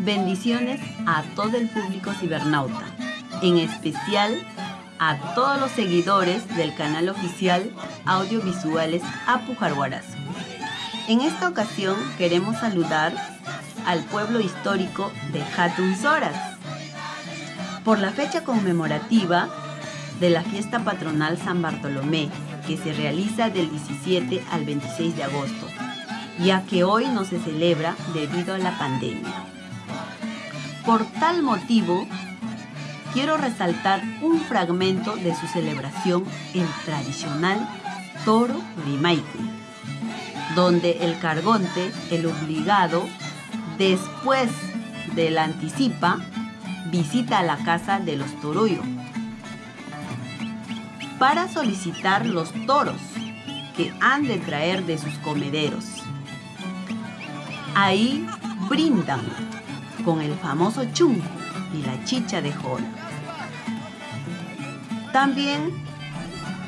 Bendiciones a todo el público cibernauta, en especial a todos los seguidores del canal oficial Audiovisuales Apujarhuarazo. En esta ocasión queremos saludar al pueblo histórico de Hatun Soras por la fecha conmemorativa de la fiesta patronal San Bartolomé, que se realiza del 17 al 26 de agosto, ya que hoy no se celebra debido a la pandemia. Por tal motivo, quiero resaltar un fragmento de su celebración, el tradicional Toro Rimaike, donde el cargonte, el obligado, después de la anticipa, visita la casa de los Toroyo para solicitar los toros que han de traer de sus comederos. Ahí brindan con el famoso chunco y la chicha de jora. También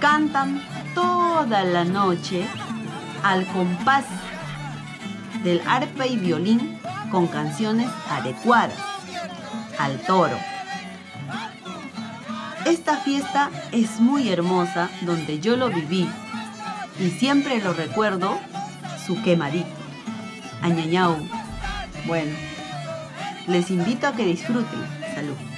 cantan toda la noche al compás del arpa y violín con canciones adecuadas al toro. Esta fiesta es muy hermosa donde yo lo viví y siempre lo recuerdo su quemadito. Añañao. Bueno, les invito a que disfruten. Salud.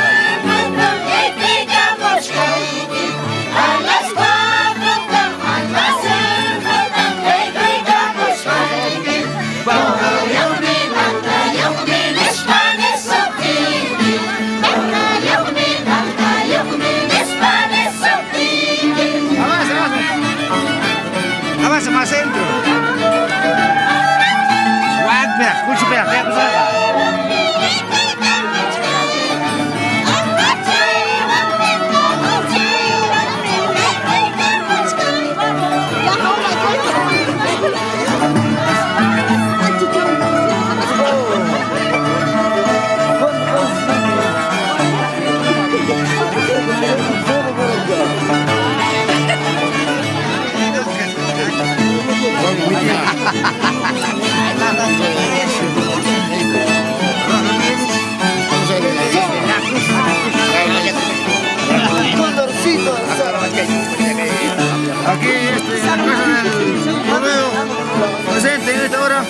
presente en esta hora con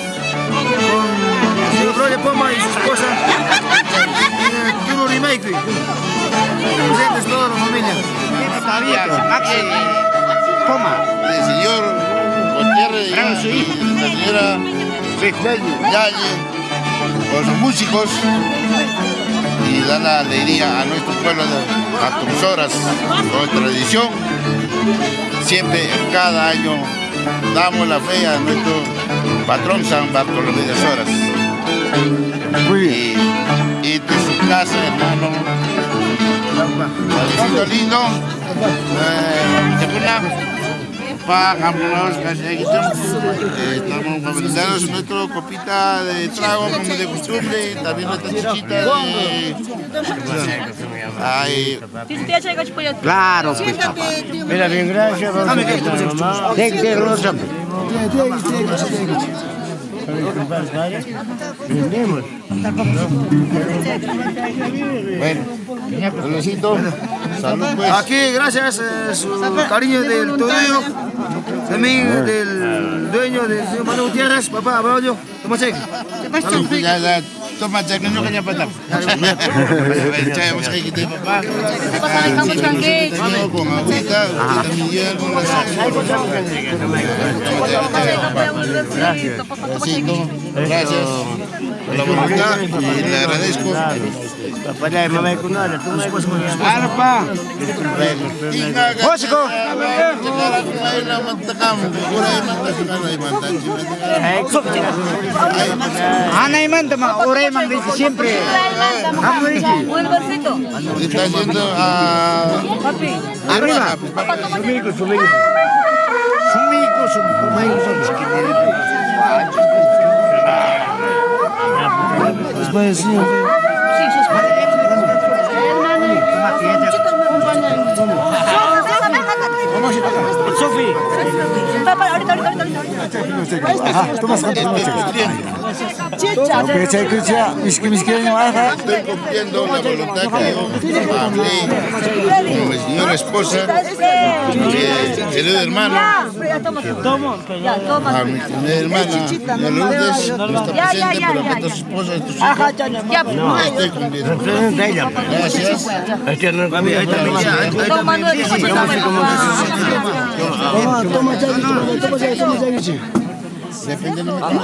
su Roger Poma y su esposa eh, Turo Remake. Presentes toda la familia. Sabía, Maxi eh, Poma. El señor Gutiérrez y la señora Yalle con sus músicos y da la alegría a nuestro pueblo de Atuzoras con tradición. Siempre, cada año, damos la fe a nuestro patrón San Bartolomé de Azoras. Muy bien. Y, y de su casa, hermano. Padrecito lindo. Eh, eh, estamos fabricando nuestra copita de trago como de costumbre, también nuestra chiquita de... Ay, Claro, pues papá. Mira, bien, gracias. Vamos a bueno, Luisito, salud pues. Aquí, gracias a su cariño del tobillo, también del dueño del señor Manuel Gutiérrez, papá, abrazo, toma cheque. Ya, ya, toma cheque, no patap. Chay, vamos a quitar papá. Con agüita, también con la Besito, gracias por la voluntad y le agradezco. Papá, la mamá con nada. Tú me Arpa. Hósico! Anay man tama, oray man dice siempre. Amo dice. Está yendo a... Arriba. Sumigo, sumigo. Sumigo, sumigo. Después, sí. Sofi. Oke, saya kerja miskin-miskin apa? Estoy cumpliendo la voluntad que mi señora esposa, querido hermano, a mi querida hermana, mi Lourdes, está presente, pero que su esposa, tus hijos, estoy cumpliendo. Gracias. Cheque, toma cheque, toma cheque. Depende de cómo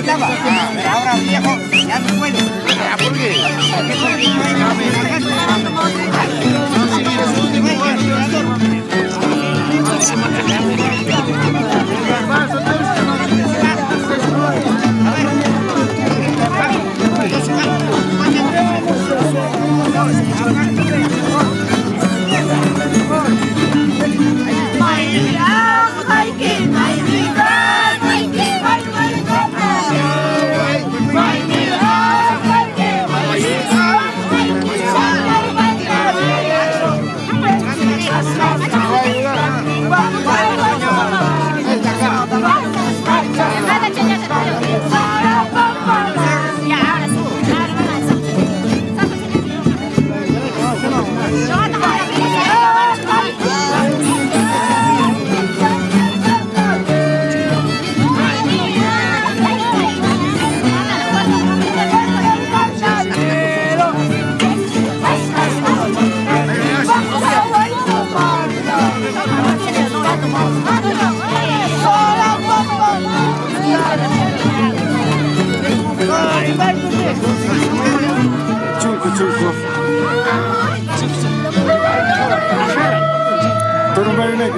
Antes te cantamos, ahora viejo, ya no puede. ¿Por qué? Chulco,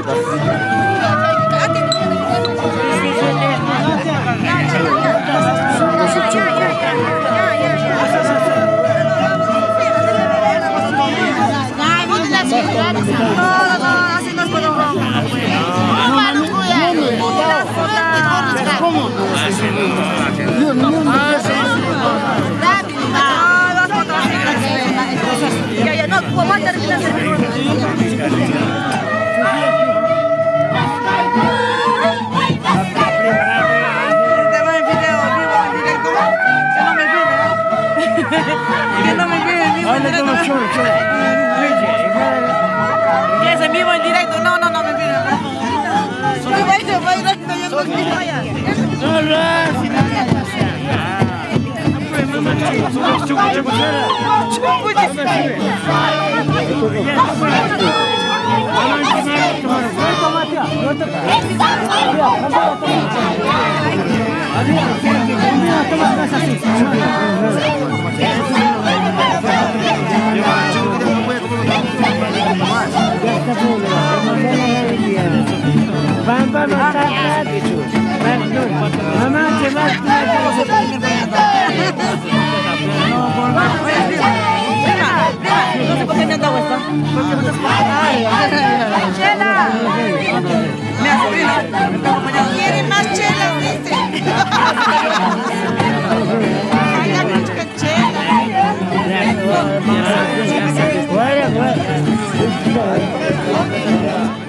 Turun baru naik kita. Чего, чего, чего? Чего будет? Vivo en directo. ¿Qué directo? No, sé por qué me han dado ¡Chela! Me. ¿Quiere más chela? Dice. Ay, me chica chela. Porterito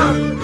tu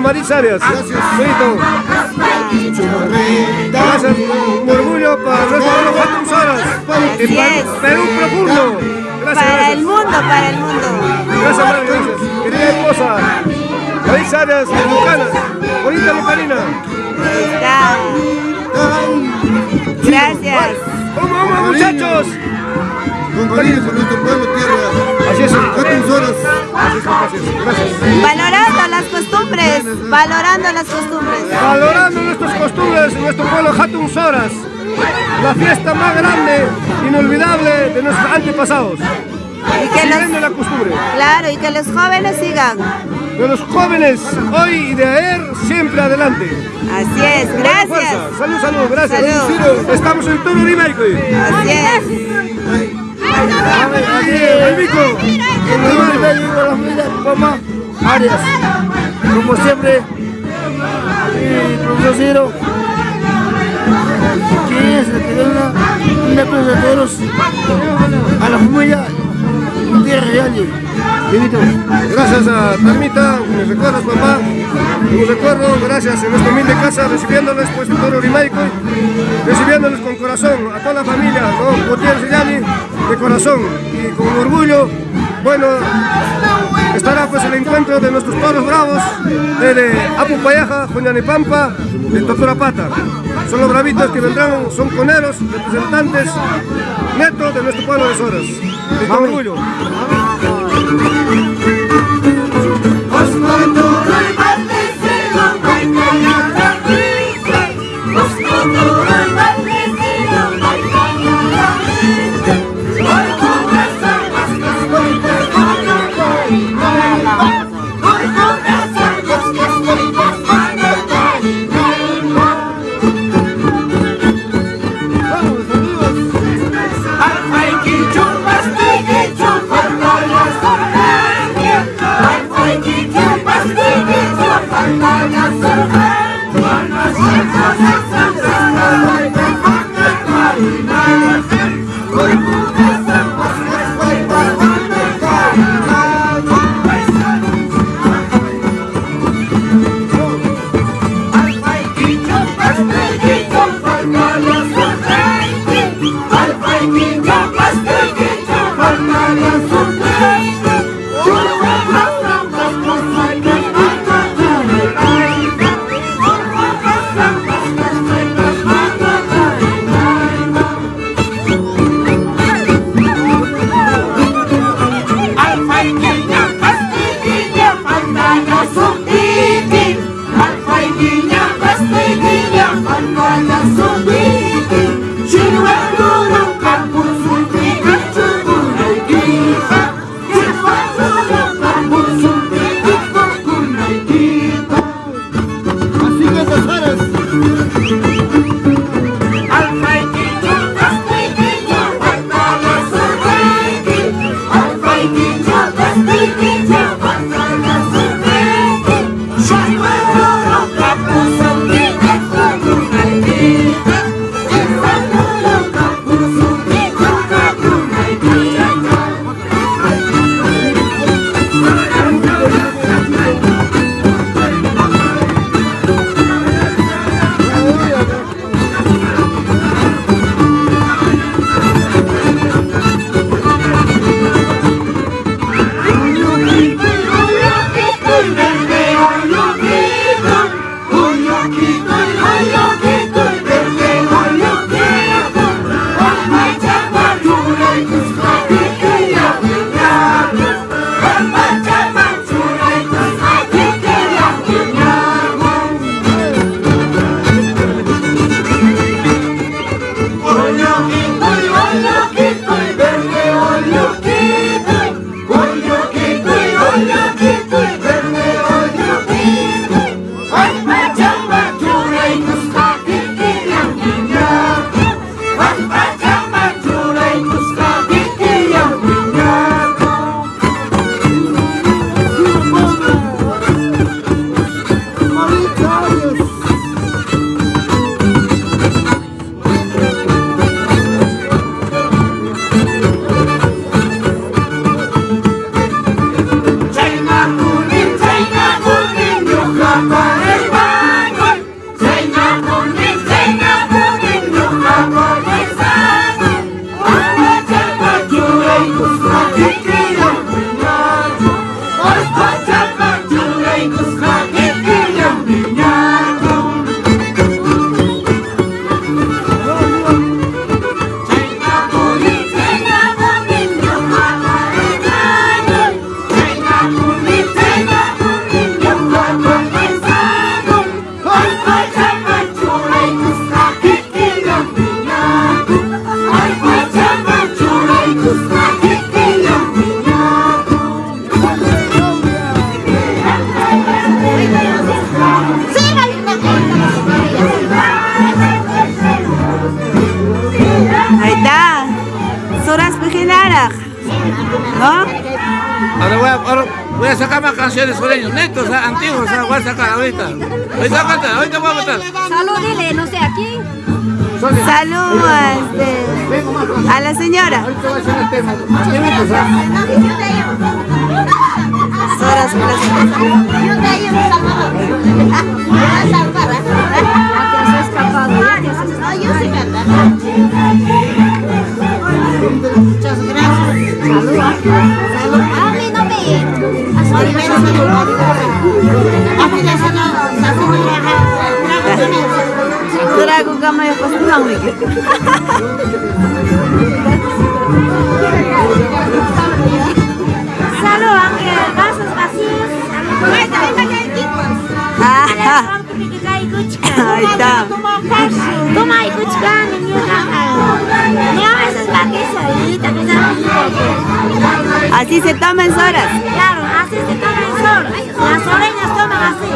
Marisa Arias. Gracias. Gracias. Un orgullo para nuestro Fatum Soras. Y Así para es. Perú profundo. Gracias, Para gracias. el mundo, para el mundo. Gracias, madre, gracias. Querida esposa, Marisa Arias, Lucanas. Bonita está. Gracias. ¡Vamos, vamos, muchachos! Con cariño por nuestro pueblo, tierra. Así es. Fatum Soras. Gracias, gracias. gracias. Valorando las costumbres, valorando las costumbres. Valorando nuestras costumbres, nuestro pueblo Hatun Soras. La fiesta más grande, inolvidable de nuestros antepasados. Y que los, la costumbre. claro, y que los jóvenes sigan. De los jóvenes, hoy y de ayer, siempre adelante. Así es, gracias. Salud, salud, gracias. Salud. Estamos en todo Urimayco. Así es. Mico. En Como siempre, el profesor Ciro, que es una, una de toros a la familia Tierra Real. Gracias a Tarmita, me recuerdas papá, me recuerdo, gracias en esta humilde casa, recibiéndoles pues todo Rimaico, recibiéndoles con corazón, a toda la familia, ¿no? Gutiérrez Yani, de corazón y con orgullo, bueno, estará pues el encuentro de nuestros toros bravos, de, de Apupayaja, Pampa, de Totorapata. Son los bravitos que vendrán, son coneros, representantes netos de nuestro pueblo de Soras. Y con orgullo. A voy. Salud, dile, no sé, aquí. Salud a, este, a la señora. Soras, Muchas gracias. Salud. Salud. A mí no me Trago kama ya pastilang wiki. Salud, aunque vasos vacíos. Ah, Ahí está. Toma y cuchcan, No, eso es para que solita, que sea Así se toma en Soras. Claro, así se toma en sol. Las soreñas toman así.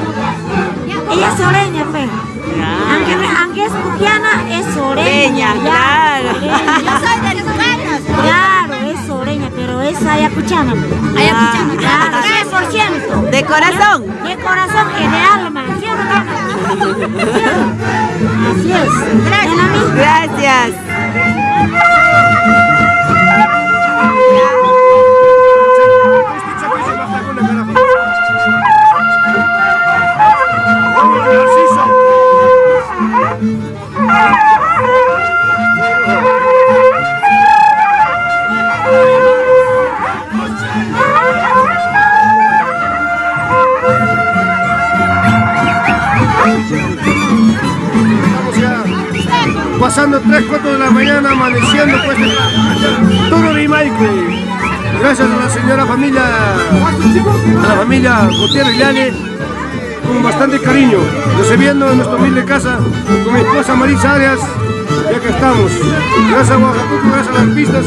Ella es soreña, fe. Aunque, aunque es cuquiana, es soreña. Claro. Yo soy de Luganas. Claro, es soreña, pero es ayacuchana. Ayacuchana, claro, 100%. De corazón. De corazón y de alma. ¿Sí o no, Cana? Así es. Gracias. Gracias. Thank you. Pasando 3, 4 de la mañana, amaneciendo pues todo Rimaico. Gracias a la señora familia, a la familia Gutiérrez Llane, con bastante cariño, recibiendo en nuestra humilde casa con mi esposa Marisa Arias, ya que estamos. Gracias a Oaxaca, gracias a las pistas.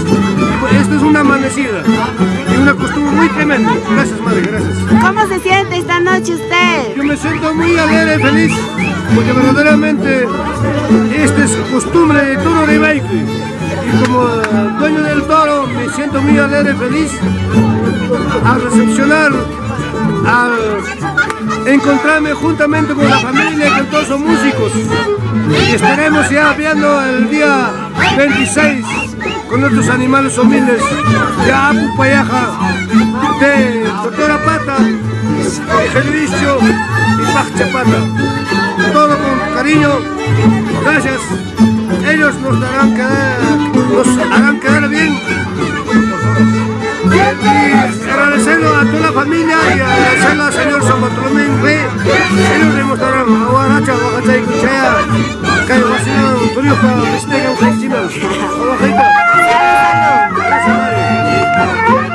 Esta es una amanecida y una costumbre muy tremenda. Gracias, madre, gracias. ¿Cómo se siente esta noche usted? Yo me siento muy alegre y feliz porque verdaderamente esta es costumbre de todo de Baike. Y como dueño del toro me siento muy alegre y feliz al recepcionar, al encontrarme juntamente con la familia y con todos los músicos. Y estaremos ya viendo el día 26 con nuestros animales humildes de Apu Payaja, de Doctora Pata, de Servicio y Pachapata. Todo con cariño, gracias. Ellos nos darán quedar, nos harán quedar bien. Agradecerlo a toda la familia y agradecerlo al señor San Bartolomé Rey. Ellos demostrarán a Guaracha, Oaxaca y Cuchaya, que hay vacilado, Turio para Mistega, Ujachina, Oaxaca. Gracias, madre.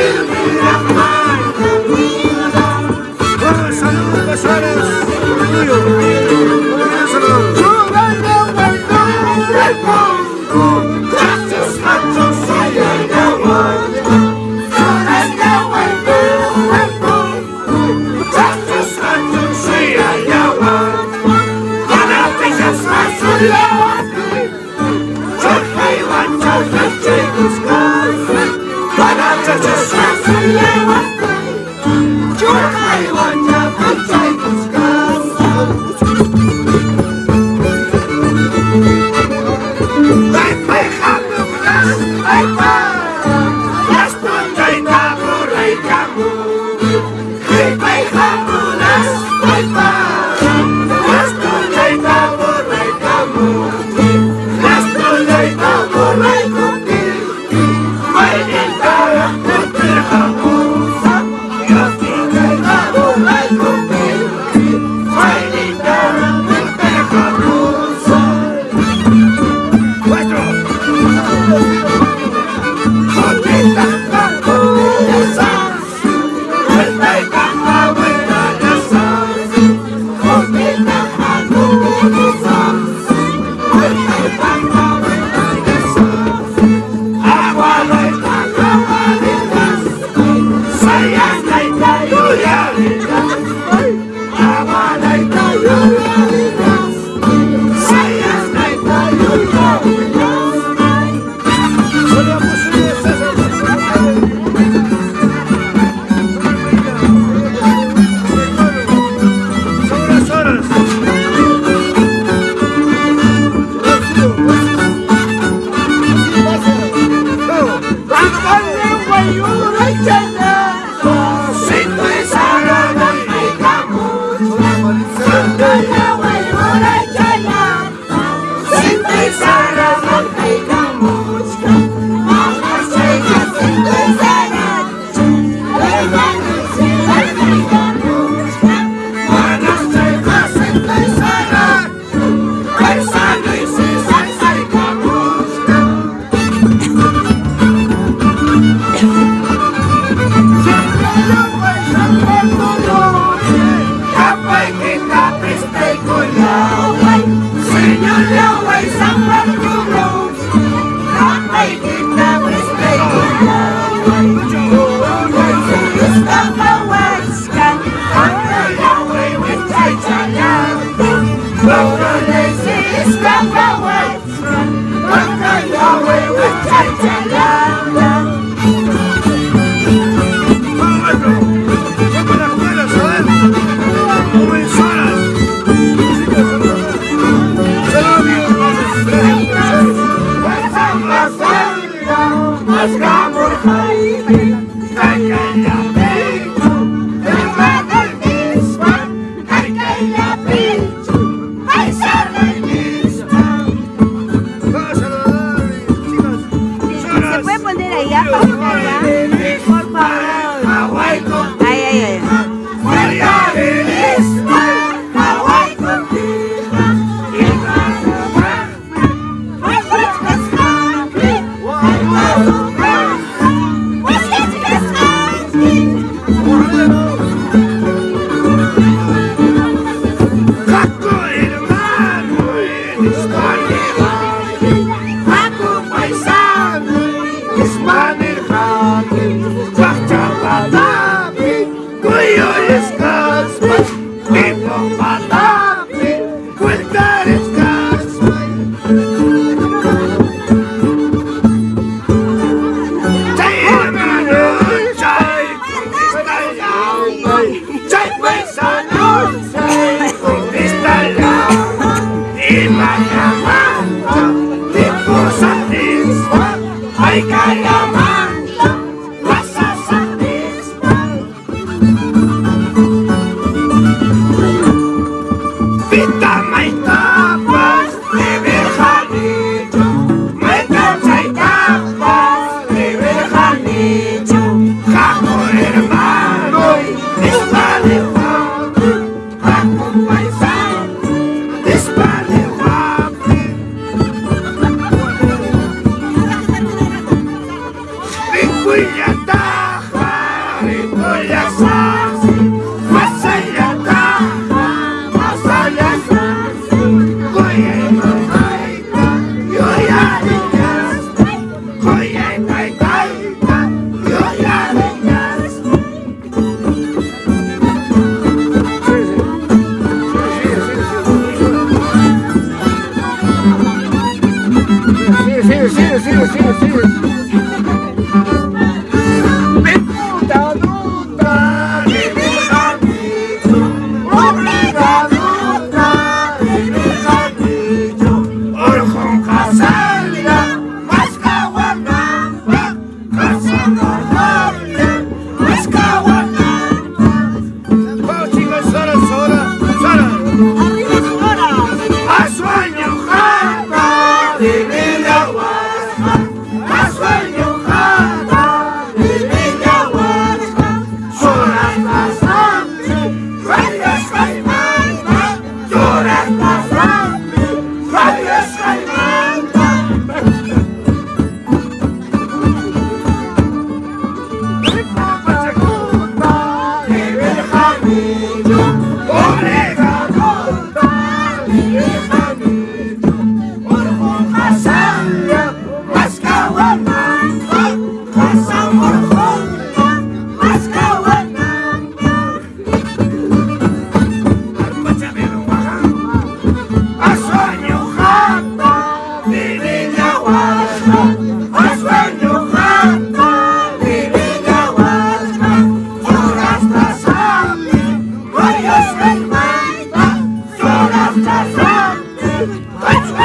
Hallelujah.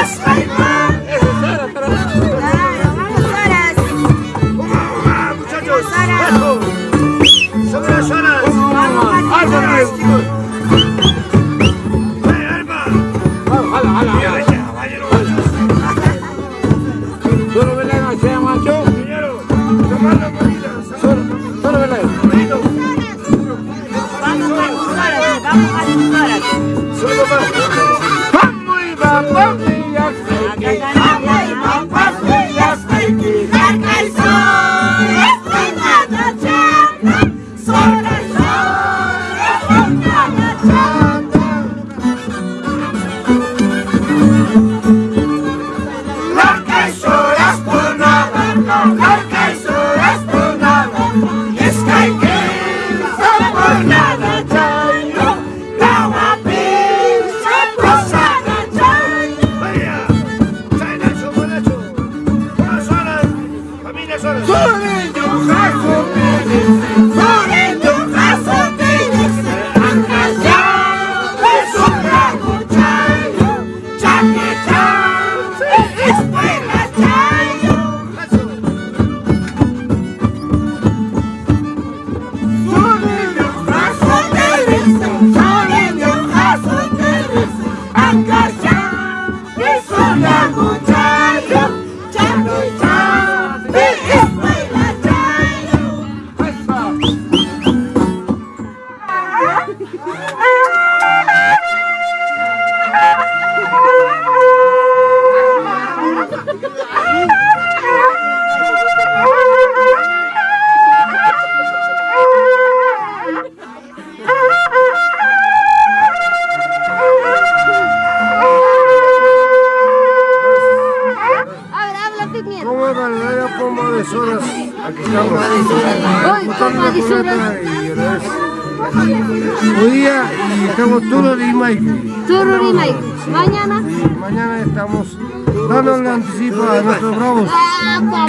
Slave Man!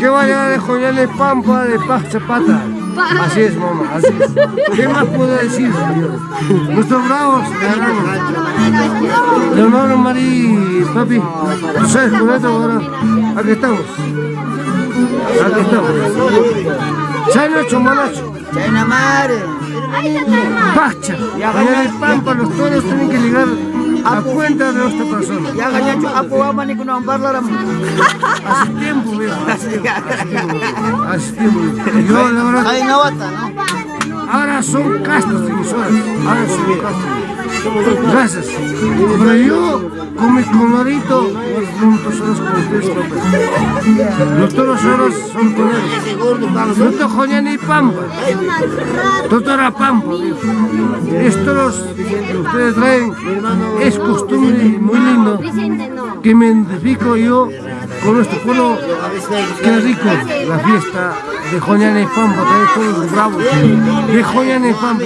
Que vayan de Joyales Pampa de Paz Zapata. Así es, mamá, así es. ¿Qué más puedo decir, señores? Nuestros bravos ganaron. Leonardo Marí, papi, ¿tú sabes con esto ahora? Aquí estamos. Aquí estamos. Chayna Chomalacho. Chayna madre. Pacha. Allá en Pampa los toros tienen que llegar a cuenta de nuestra persona. Ya gañacho apo ama ni kuno amparla ram. Hace tiempo, viejo. Hace tiempo. Yo, la verdad, Ay nawata, ¿no? ahora son castos. Ahora son castos. Gracias. Pero yo, con mi colorito, los toros solos con papá. Los toros son toreros. No te joñan ni pampa. Doctora Pampa. Estos que ustedes traen es costumbre muy lindo que me identifico yo con nuestro pueblo. Qué rico la fiesta de Joñana y Pampa, trae todos bravos de Joñana y Pampa.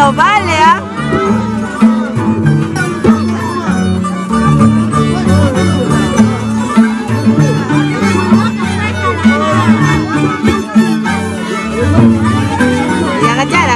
Ah, no vale, ¿ah? Y agachar